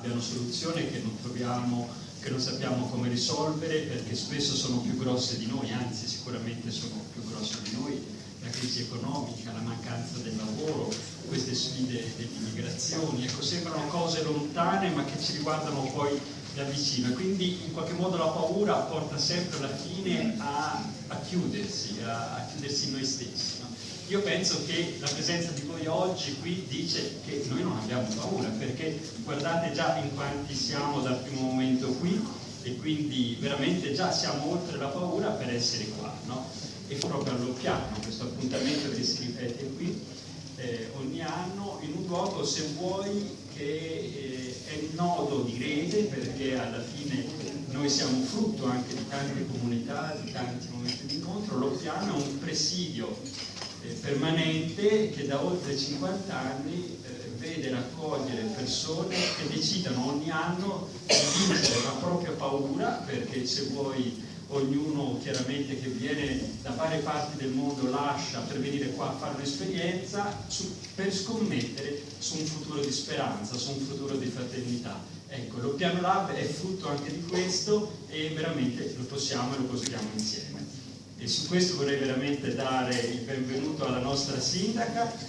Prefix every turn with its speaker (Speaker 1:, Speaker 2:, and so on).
Speaker 1: abbiano soluzione che non troviamo, che non sappiamo come risolvere perché spesso sono più grosse di noi, anzi sicuramente sono più grosse di noi, la crisi economica, la mancanza del lavoro, queste sfide dell'immigrazione, ecco, sembrano cose lontane ma che ci riguardano poi da vicino quindi in qualche modo la paura porta sempre alla fine a, a chiudersi, a, a, chiudersi noi stessi. No? Io penso che la presenza di voi oggi qui dice che noi non abbiamo paura perché guardate già in quanti siamo dal primo momento qui e quindi veramente già siamo oltre la paura per essere qua. No? E proprio all'occhiano questo appuntamento che si ripete qui eh, ogni anno in un luogo se vuoi che eh, è il nodo di rete perché alla fine noi siamo frutto anche di tante comunità, di tanti momenti di incontro, lo piano è un presidio permanente che da oltre 50 anni eh, vede raccogliere persone che decidono ogni anno di vincere la propria paura perché se vuoi ognuno chiaramente che viene da varie parti del mondo lascia per venire qua a fare un'esperienza per scommettere su un futuro di speranza, su un futuro di fraternità. Ecco, lo Piano Lab è frutto anche di questo e veramente lo possiamo e lo costruiamo insieme. E su questo vorrei veramente dare il benvenuto alla nostra sindaca,